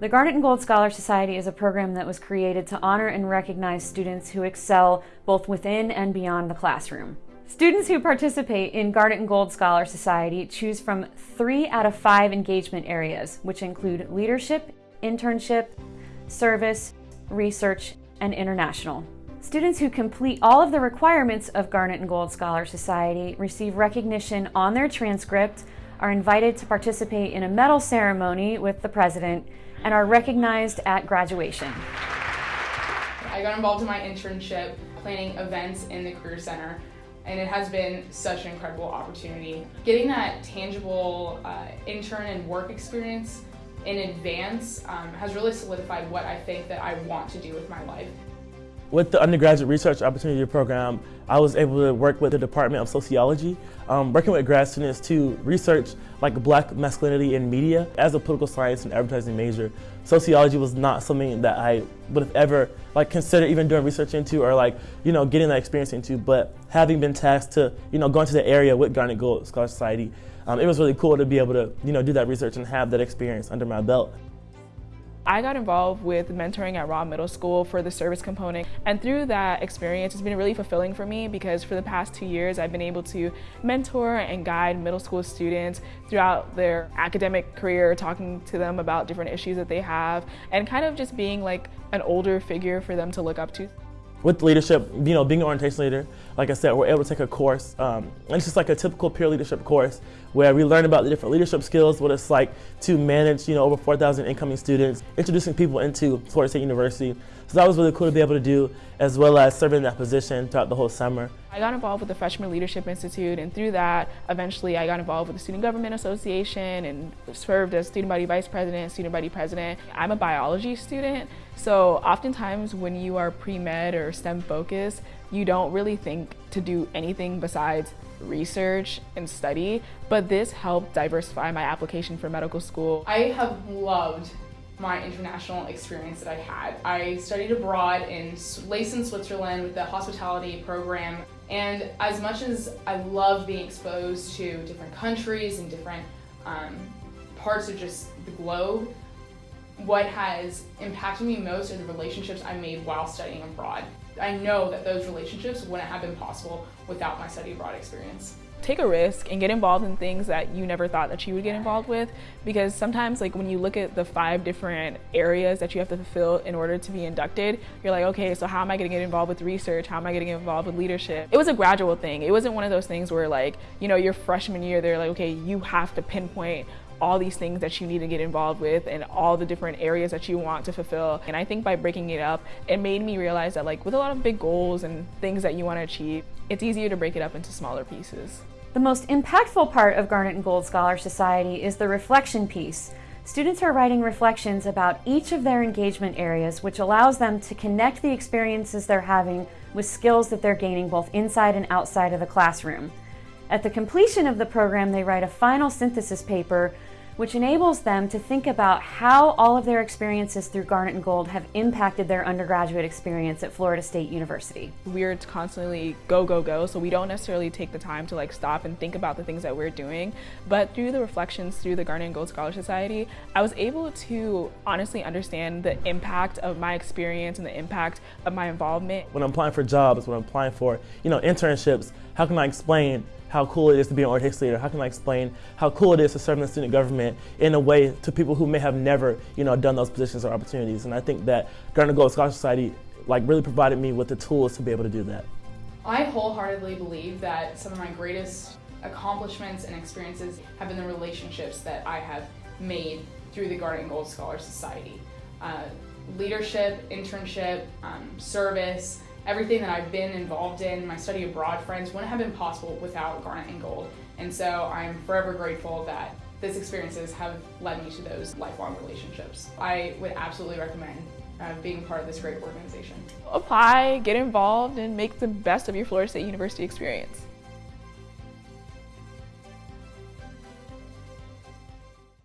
The Garnet and Gold Scholar Society is a program that was created to honor and recognize students who excel both within and beyond the classroom. Students who participate in Garnet and Gold Scholar Society choose from three out of five engagement areas, which include leadership, internship, service, research, and international. Students who complete all of the requirements of Garnet and Gold Scholar Society receive recognition on their transcript, are invited to participate in a medal ceremony with the president, and are recognized at graduation. I got involved in my internship planning events in the Career Center and it has been such an incredible opportunity. Getting that tangible uh, intern and work experience in advance um, has really solidified what I think that I want to do with my life. With the undergraduate research opportunity program, I was able to work with the Department of Sociology, um, working with grad students to research like black masculinity in media. As a political science and advertising major, sociology was not something that I would have ever like considered even doing research into or like, you know, getting that experience into. But having been tasked to, you know, go into the area with Garnet Gold Scholar Society, um, it was really cool to be able to, you know, do that research and have that experience under my belt. I got involved with mentoring at Raa Middle School for the service component and through that experience it's been really fulfilling for me because for the past two years I've been able to mentor and guide middle school students throughout their academic career talking to them about different issues that they have and kind of just being like an older figure for them to look up to. With leadership, you know, being an orientation leader, like I said, we're able to take a course, um, and it's just like a typical peer leadership course where we learn about the different leadership skills, what it's like to manage, you know, over 4,000 incoming students, introducing people into Florida State University. So that was really cool to be able to do, as well as serving in that position throughout the whole summer. I got involved with the Freshman Leadership Institute, and through that, eventually I got involved with the Student Government Association and served as student body vice president, student body president. I'm a biology student, so oftentimes when you are pre-med or STEM focused, you don't really think to do anything besides research and study, but this helped diversify my application for medical school. I have loved my international experience that I had. I studied abroad in Leysin, Switzerland with the hospitality program. And as much as I love being exposed to different countries and different um, parts of just the globe, what has impacted me most are the relationships I made while studying abroad. I know that those relationships wouldn't have been possible without my study abroad experience. Take a risk and get involved in things that you never thought that you would get involved with because sometimes like when you look at the five different areas that you have to fulfill in order to be inducted, you're like, okay, so how am I gonna get involved with research? How am I gonna involved with leadership? It was a gradual thing. It wasn't one of those things where like, you know, your freshman year, they're like, okay, you have to pinpoint all these things that you need to get involved with and all the different areas that you want to fulfill. And I think by breaking it up, it made me realize that like with a lot of big goals and things that you want to achieve, it's easier to break it up into smaller pieces. The most impactful part of Garnet and Gold Scholar Society is the reflection piece. Students are writing reflections about each of their engagement areas, which allows them to connect the experiences they're having with skills that they're gaining both inside and outside of the classroom. At the completion of the program, they write a final synthesis paper which enables them to think about how all of their experiences through Garnet and Gold have impacted their undergraduate experience at Florida State University. We're constantly go, go, go, so we don't necessarily take the time to like stop and think about the things that we're doing, but through the reflections through the Garnet and Gold Scholar Society, I was able to honestly understand the impact of my experience and the impact of my involvement. When I'm applying for jobs, when I'm applying for, you know, internships, how can I explain how cool it is to be an orientation leader? How can I explain how cool it is to serve in the student government in a way to people who may have never, you know, done those positions or opportunities? And I think that Garnet Gold Scholarship Society like really provided me with the tools to be able to do that. I wholeheartedly believe that some of my greatest accomplishments and experiences have been the relationships that I have made through the Garnet Gold Scholar Society. Uh, leadership, internship, um, service, everything that I've been involved in, my study abroad friends, wouldn't have been possible without Garnet and Gold. And so I'm forever grateful that these experiences have led me to those lifelong relationships. I would absolutely recommend uh, being part of this great organization. Apply, get involved, and make the best of your Florida State University experience.